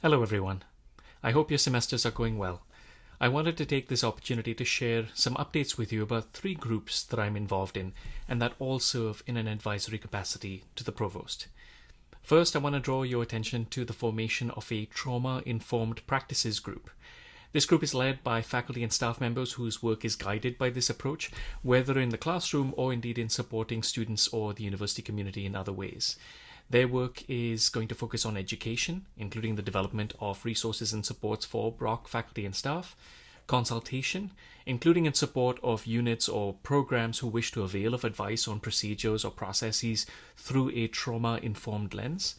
Hello, everyone. I hope your semesters are going well. I wanted to take this opportunity to share some updates with you about three groups that I'm involved in and that all serve in an advisory capacity to the provost. First, I want to draw your attention to the formation of a trauma informed practices group. This group is led by faculty and staff members whose work is guided by this approach, whether in the classroom or indeed in supporting students or the university community in other ways. Their work is going to focus on education, including the development of resources and supports for Brock faculty and staff, consultation, including in support of units or programs who wish to avail of advice on procedures or processes through a trauma informed lens,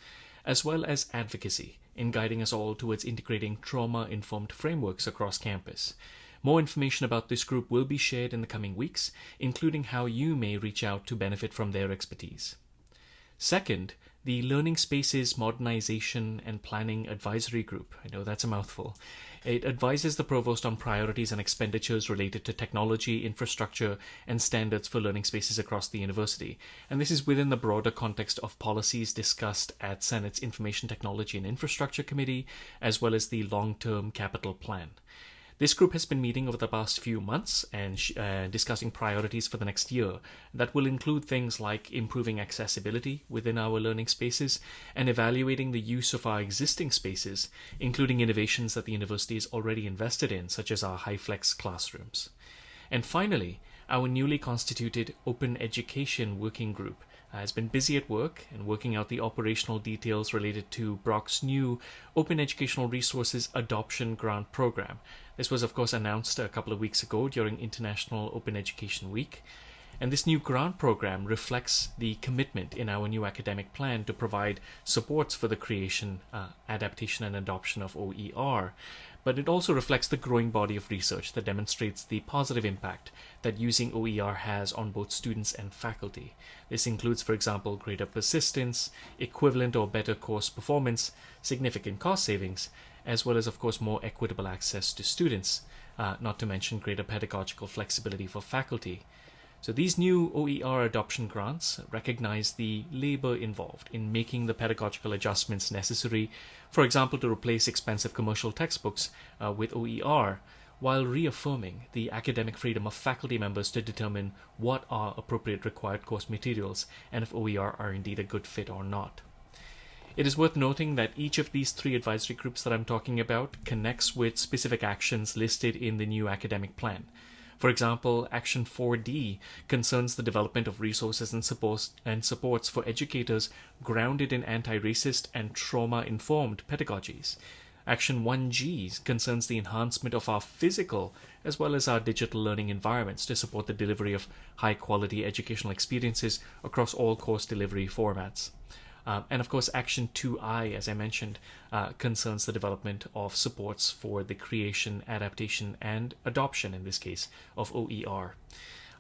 as well as advocacy in guiding us all towards integrating trauma informed frameworks across campus. More information about this group will be shared in the coming weeks, including how you may reach out to benefit from their expertise. Second, the Learning Spaces Modernization and Planning Advisory Group. I know that's a mouthful. It advises the provost on priorities and expenditures related to technology, infrastructure, and standards for learning spaces across the university. And this is within the broader context of policies discussed at Senate's Information Technology and Infrastructure Committee, as well as the long term capital plan. This group has been meeting over the past few months and uh, discussing priorities for the next year that will include things like improving accessibility within our learning spaces and evaluating the use of our existing spaces, including innovations that the university is already invested in, such as our HyFlex classrooms. And finally, our newly constituted Open Education Working Group Uh, has been busy at work and working out the operational details related to Brock's new Open Educational Resources Adoption Grant Program. This was, of course, announced a couple of weeks ago during International Open Education Week. And this new grant program reflects the commitment in our new academic plan to provide supports for the creation, uh, adaptation, and adoption of OER. But it also reflects the growing body of research that demonstrates the positive impact that using OER has on both students and faculty. This includes, for example, greater persistence, equivalent or better course performance, significant cost savings, as well as, of course, more equitable access to students, uh, not to mention greater pedagogical flexibility for faculty. So these new OER adoption grants recognize the labor involved in making the pedagogical adjustments necessary, for example, to replace expensive commercial textbooks uh, with OER, while reaffirming the academic freedom of faculty members to determine what are appropriate required course materials and if OER are indeed a good fit or not. It is worth noting that each of these three advisory groups that I'm talking about connects with specific actions listed in the new academic plan. For example, Action 4D concerns the development of resources and supports, and supports for educators grounded in anti-racist and trauma-informed pedagogies. Action 1G concerns the enhancement of our physical as well as our digital learning environments to support the delivery of high quality educational experiences across all course delivery formats. Um, and of course, Action 2I, as I mentioned, uh, concerns the development of supports for the creation, adaptation, and adoption, in this case, of OER.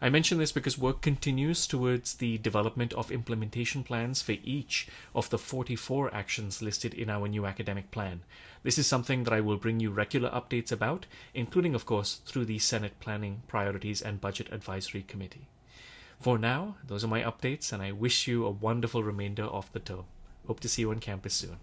I mention this because work continues towards the development of implementation plans for each of the 44 actions listed in our new academic plan. This is something that I will bring you regular updates about, including, of course, through the Senate Planning, Priorities, and Budget Advisory Committee. For now, those are my updates, and I wish you a wonderful remainder of the term. Hope to see you on campus soon.